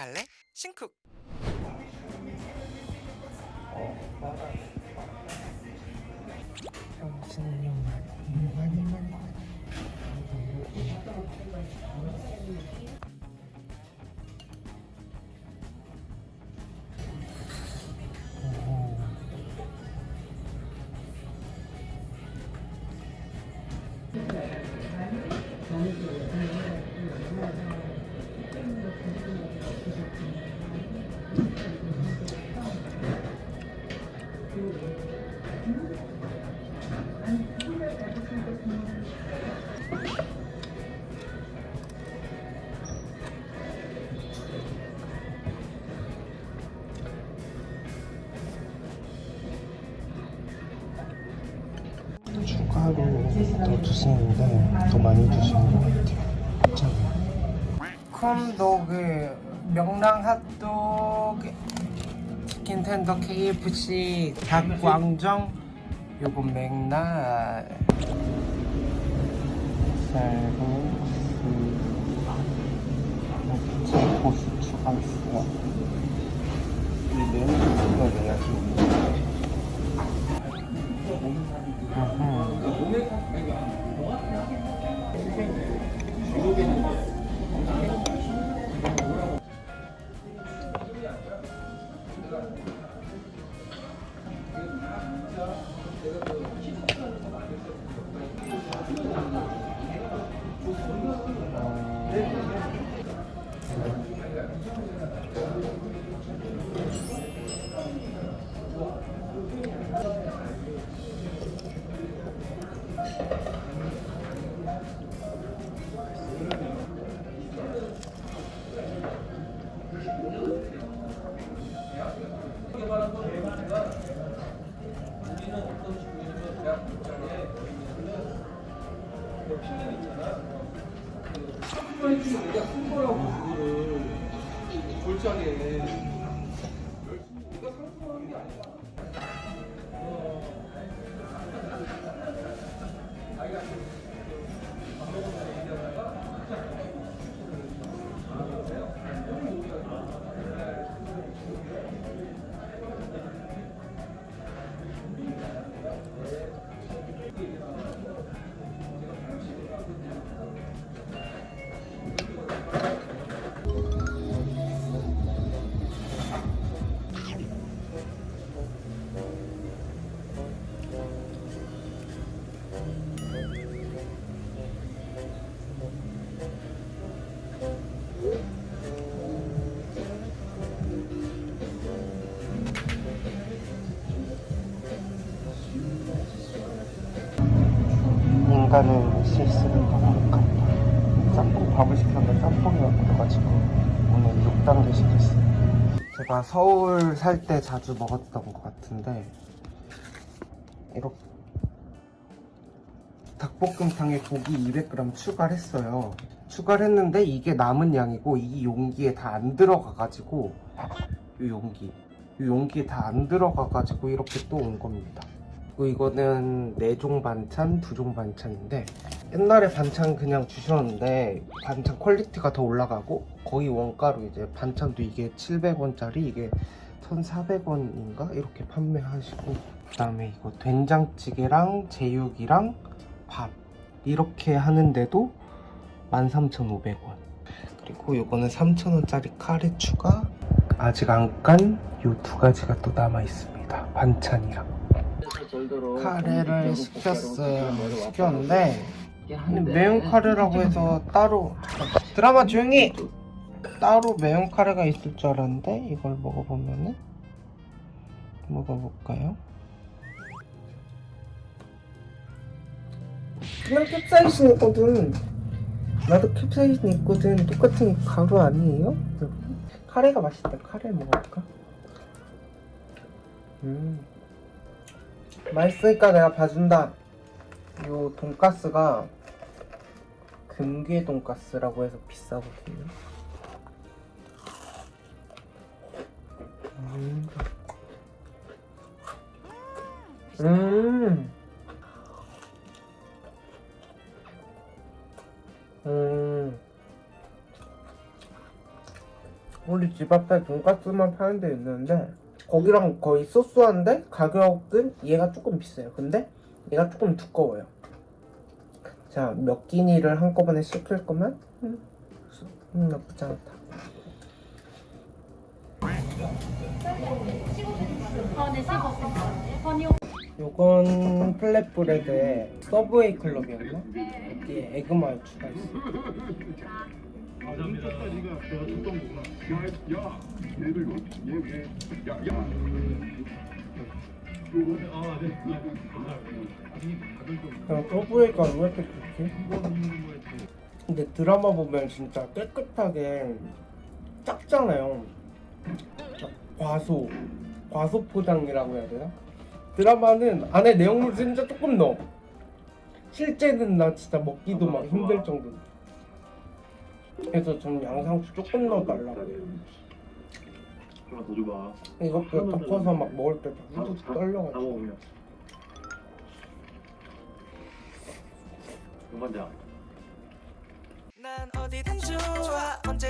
갈래? 신쿡 정신력 많이 추가로 더 주시는데 더 많이 주시는 것 같아요. 괜찮아요. 콤도그, 명랑 핫도그, 치킨 텐더 KFC, 닭광정, 요거 맥날, 쌀국수, 이렇게 고수 추가했어요. 우리 가산 거라고 그거를 골짜기에 우리가 상승하는 인간은 실수를 반복한다. 짬뽕 밥을 시켰는데 짬뽕이 없어가지고 오늘 6단계 시켰어요. 제가 서울 살 때 자주 먹었던 것 같은데 이렇게 닭볶음탕에 고기 200g 추가를 했어요. 추가를 했는데 이게 남은 양이고 이 용기에 다 안 들어가가지고 이 용기 이 용기에 다 안 들어가가지고 이렇게 또 온 겁니다. 이거는 4종 반찬, 2종 반찬인데 옛날에 반찬 그냥 주셨는데 반찬 quality가 더 올라가고 거의 원가로 이제 반찬도 이게 700원짜리 이게 1,400원인가 이렇게 판매하시고 그 다음에 이거 된장찌개랑 제육이랑 밥 이렇게 하는데도 13,500원 그리고 이거는 3,000원짜리 카레 추가 아직 안 깐 요 두 가지가 또 남아 있습니다 반찬이랑 카레를 시켰어요. 시켰는데 매운 카레라고 해서 따로 드라마 조용히 따로 매운 카레가 있을 줄 알았는데 이걸 먹어보면은 먹어볼까요? 그냥 캡사이신 있거든. 나도 캡사이신 있거든. 똑같은 가루 아니에요? 카레가 맛있다. 카레 먹어볼까? 음. 맛있으니까 내가 봐준다. 요 돈가스가 금괴 돈가스라고 해서 비싸거든요. 음. 음. 우리 집 앞에 돈까스만 파는 데 있는데 거기랑 거의 소소한데 가격은 얘가 조금 비싸요. 근데 얘가 조금 두꺼워요. 자, 몇 끼니를 한꺼번에 시킬 거면 음, 음, 나쁘지 않다. 어, 네, 요건 flatbread에 서브웨이 클럽이었나? 여기에 egg mayo 추가했어. 그냥 서브웨이가 왜 이렇게 좋지? 근데 드라마 보면 진짜 깨끗하게 작잖아요. 과소, 과소 포장이라고 해야 되나? 드라마는 안에 내용물 진짜 조금 넣어. 실제는 나 진짜 먹기도 막 힘들 정도. 그래서 전 양상추 조금 넣어 달라고 해요. 하나 더 줘봐. 이것도 덮어서 막 먹을 때 다, 후두둑 다, 다 떨려가지고. 먹어 그냥. 그만자. 난 어디든 좋아 언제